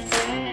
Yes.